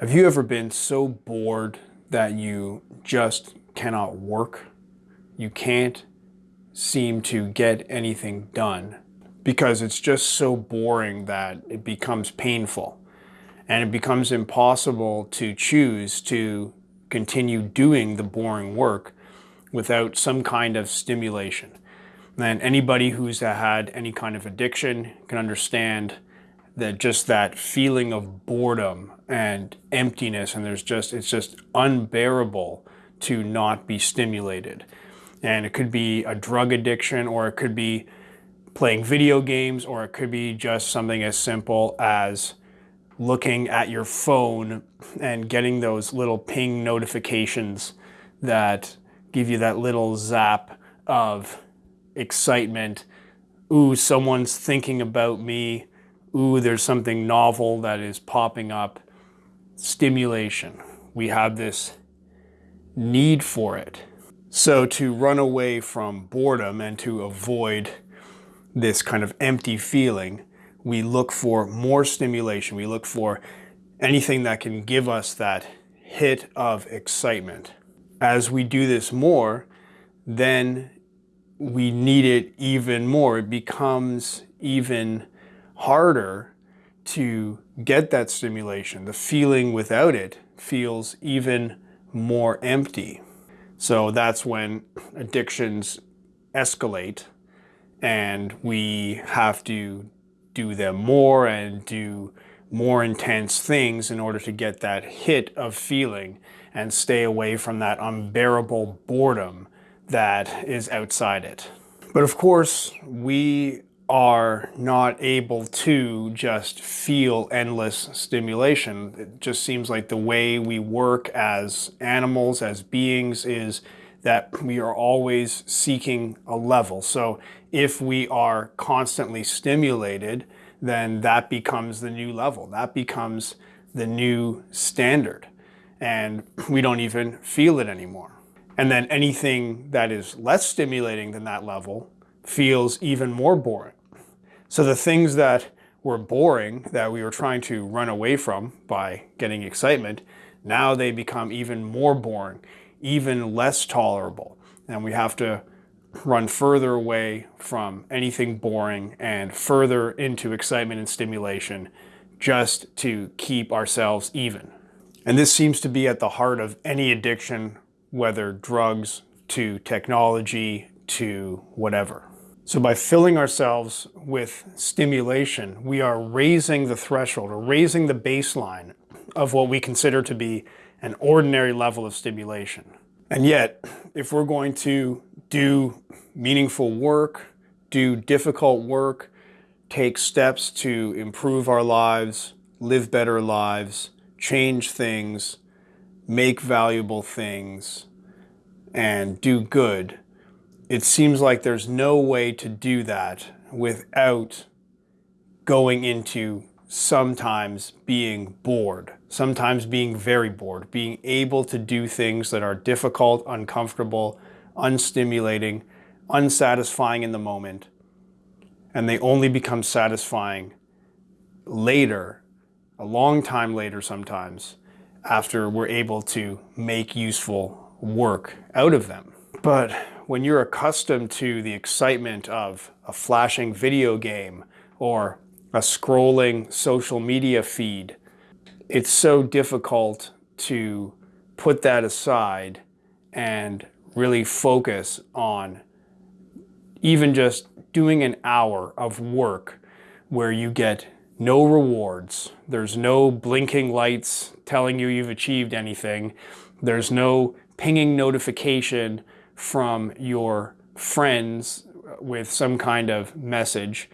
Have you ever been so bored that you just cannot work? You can't seem to get anything done because it's just so boring that it becomes painful and it becomes impossible to choose to continue doing the boring work without some kind of stimulation. And anybody who's had any kind of addiction can understand that just that feeling of boredom and emptiness and there's just it's just unbearable to not be stimulated. And it could be a drug addiction or it could be playing video games or it could be just something as simple as looking at your phone and getting those little ping notifications that give you that little zap of excitement. Ooh someone's thinking about me ooh, there's something novel that is popping up. Stimulation. We have this need for it. So to run away from boredom and to avoid this kind of empty feeling, we look for more stimulation. We look for anything that can give us that hit of excitement. As we do this more, then we need it even more. It becomes even harder to get that stimulation. The feeling without it feels even more empty. So that's when addictions escalate and we have to do them more and do more intense things in order to get that hit of feeling and stay away from that unbearable boredom that is outside it. But of course, we are not able to just feel endless stimulation. It just seems like the way we work as animals, as beings, is that we are always seeking a level. So if we are constantly stimulated, then that becomes the new level. That becomes the new standard. And we don't even feel it anymore. And then anything that is less stimulating than that level feels even more boring. So the things that were boring that we were trying to run away from by getting excitement, now they become even more boring, even less tolerable. And we have to run further away from anything boring and further into excitement and stimulation just to keep ourselves even. And this seems to be at the heart of any addiction, whether drugs to technology to whatever. So by filling ourselves with stimulation, we are raising the threshold or raising the baseline of what we consider to be an ordinary level of stimulation. And yet, if we're going to do meaningful work, do difficult work, take steps to improve our lives, live better lives, change things, make valuable things, and do good, it seems like there's no way to do that without going into sometimes being bored, sometimes being very bored, being able to do things that are difficult, uncomfortable, unstimulating, unsatisfying in the moment, and they only become satisfying later, a long time later sometimes, after we're able to make useful work out of them. But when you're accustomed to the excitement of a flashing video game or a scrolling social media feed, it's so difficult to put that aside and really focus on even just doing an hour of work where you get no rewards. There's no blinking lights telling you you've achieved anything. There's no pinging notification from your friends with some kind of message,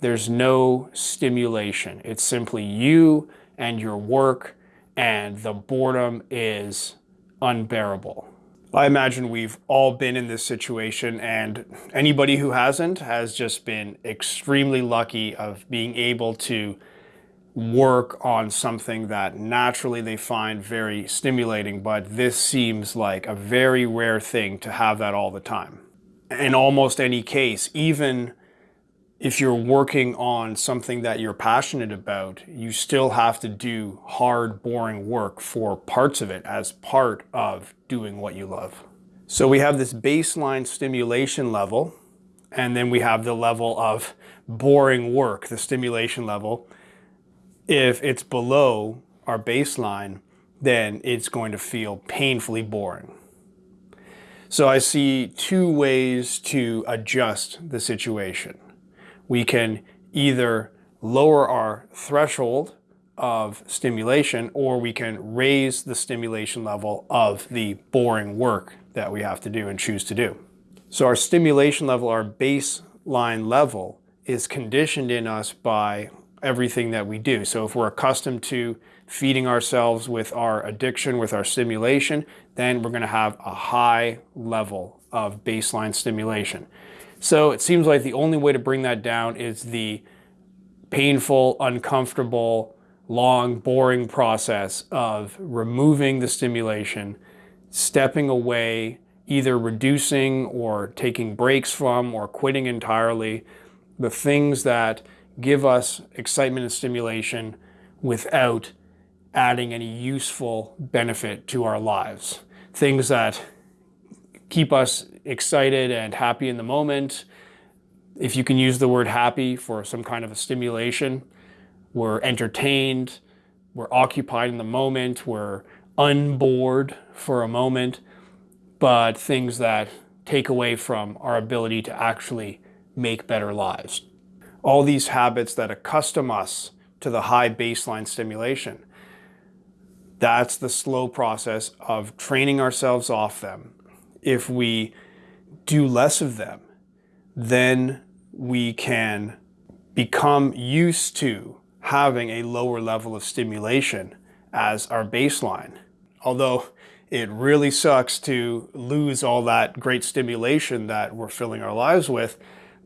there's no stimulation. It's simply you and your work and the boredom is unbearable. I imagine we've all been in this situation and anybody who hasn't has just been extremely lucky of being able to work on something that naturally they find very stimulating, but this seems like a very rare thing to have that all the time. In almost any case, even if you're working on something that you're passionate about, you still have to do hard, boring work for parts of it as part of doing what you love. So we have this baseline stimulation level, and then we have the level of boring work, the stimulation level. If it's below our baseline, then it's going to feel painfully boring. So I see two ways to adjust the situation we can either lower our threshold of stimulation or we can raise the stimulation level of the boring work that we have to do and choose to do. So our stimulation level, our baseline level is conditioned in us by everything that we do. So if we're accustomed to feeding ourselves with our addiction, with our stimulation, then we're gonna have a high level of baseline stimulation. So it seems like the only way to bring that down is the painful, uncomfortable, long, boring process of removing the stimulation, stepping away, either reducing or taking breaks from or quitting entirely the things that give us excitement and stimulation without adding any useful benefit to our lives. Things that keep us excited and happy in the moment. If you can use the word happy for some kind of a stimulation, we're entertained, we're occupied in the moment, we're unbored for a moment, but things that take away from our ability to actually make better lives. All these habits that accustom us to the high baseline stimulation, that's the slow process of training ourselves off them if we do less of them, then we can become used to having a lower level of stimulation as our baseline. Although it really sucks to lose all that great stimulation that we're filling our lives with,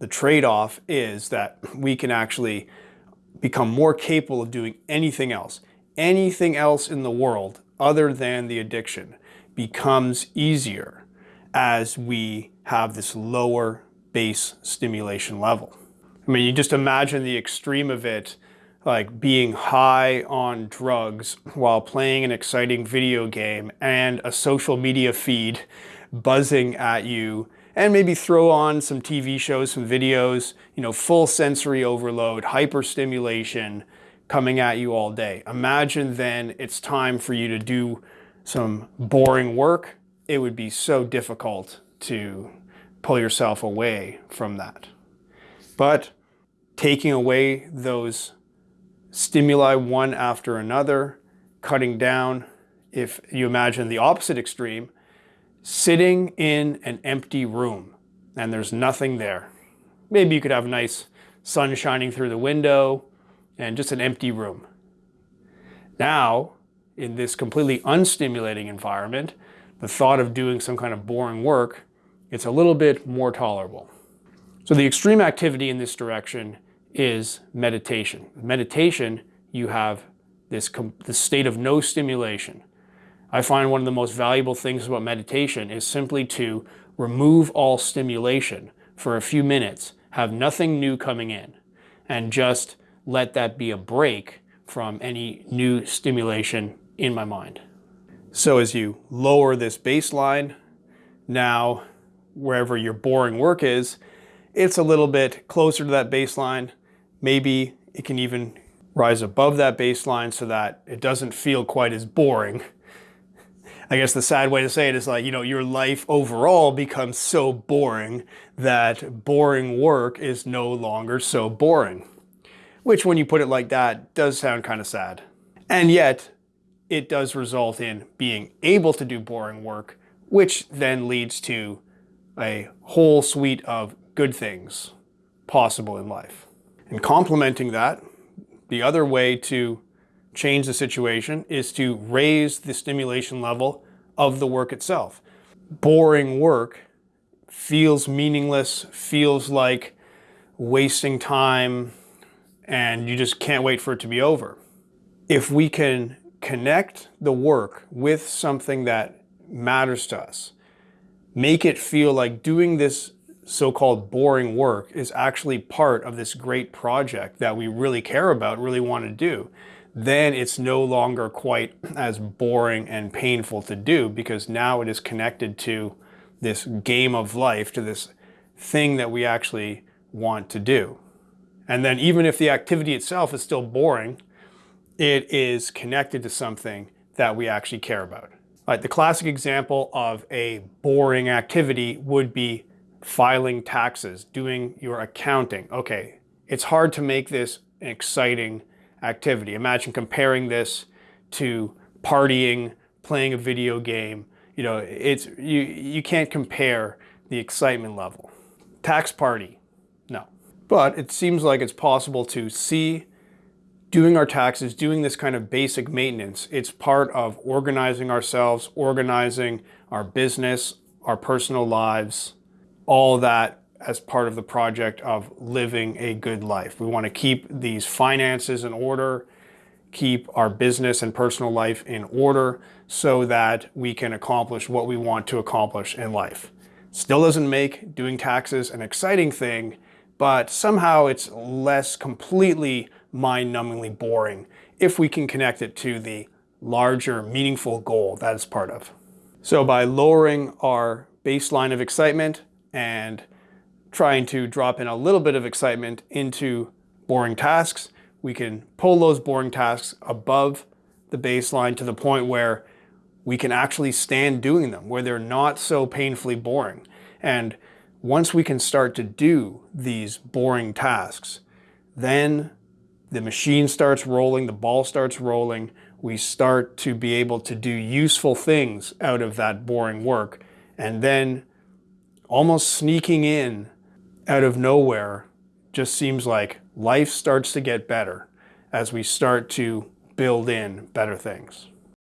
the trade-off is that we can actually become more capable of doing anything else. Anything else in the world other than the addiction becomes easier as we have this lower base stimulation level. I mean, you just imagine the extreme of it, like being high on drugs while playing an exciting video game and a social media feed buzzing at you and maybe throw on some TV shows, some videos, you know, full sensory overload, hyperstimulation coming at you all day. Imagine then it's time for you to do some boring work it would be so difficult to pull yourself away from that. But taking away those stimuli one after another, cutting down, if you imagine the opposite extreme, sitting in an empty room and there's nothing there. Maybe you could have nice sun shining through the window and just an empty room. Now, in this completely unstimulating environment, the thought of doing some kind of boring work, it's a little bit more tolerable. So the extreme activity in this direction is meditation. Meditation, you have this, this state of no stimulation. I find one of the most valuable things about meditation is simply to remove all stimulation for a few minutes, have nothing new coming in, and just let that be a break from any new stimulation in my mind. So as you lower this baseline, now wherever your boring work is, it's a little bit closer to that baseline. Maybe it can even rise above that baseline so that it doesn't feel quite as boring. I guess the sad way to say it is like, you know, your life overall becomes so boring that boring work is no longer so boring. Which when you put it like that does sound kind of sad. And yet it does result in being able to do boring work, which then leads to a whole suite of good things possible in life. And complementing that, the other way to change the situation is to raise the stimulation level of the work itself. Boring work feels meaningless, feels like wasting time, and you just can't wait for it to be over. If we can connect the work with something that matters to us. Make it feel like doing this so-called boring work is actually part of this great project that we really care about, really want to do, then it's no longer quite as boring and painful to do because now it is connected to this game of life, to this thing that we actually want to do. And then even if the activity itself is still boring, it is connected to something that we actually care about. Right, the classic example of a boring activity would be filing taxes, doing your accounting. Okay, it's hard to make this an exciting activity. Imagine comparing this to partying, playing a video game. You know, it's you you can't compare the excitement level. Tax party, no. But it seems like it's possible to see doing our taxes, doing this kind of basic maintenance. It's part of organizing ourselves, organizing our business, our personal lives, all that as part of the project of living a good life. We want to keep these finances in order, keep our business and personal life in order so that we can accomplish what we want to accomplish in life. Still doesn't make doing taxes an exciting thing, but somehow it's less completely mind-numbingly boring if we can connect it to the larger meaningful goal that it's part of. So by lowering our baseline of excitement and trying to drop in a little bit of excitement into boring tasks, we can pull those boring tasks above the baseline to the point where we can actually stand doing them, where they're not so painfully boring. And once we can start to do these boring tasks, then the machine starts rolling, the ball starts rolling, we start to be able to do useful things out of that boring work. And then almost sneaking in out of nowhere just seems like life starts to get better as we start to build in better things.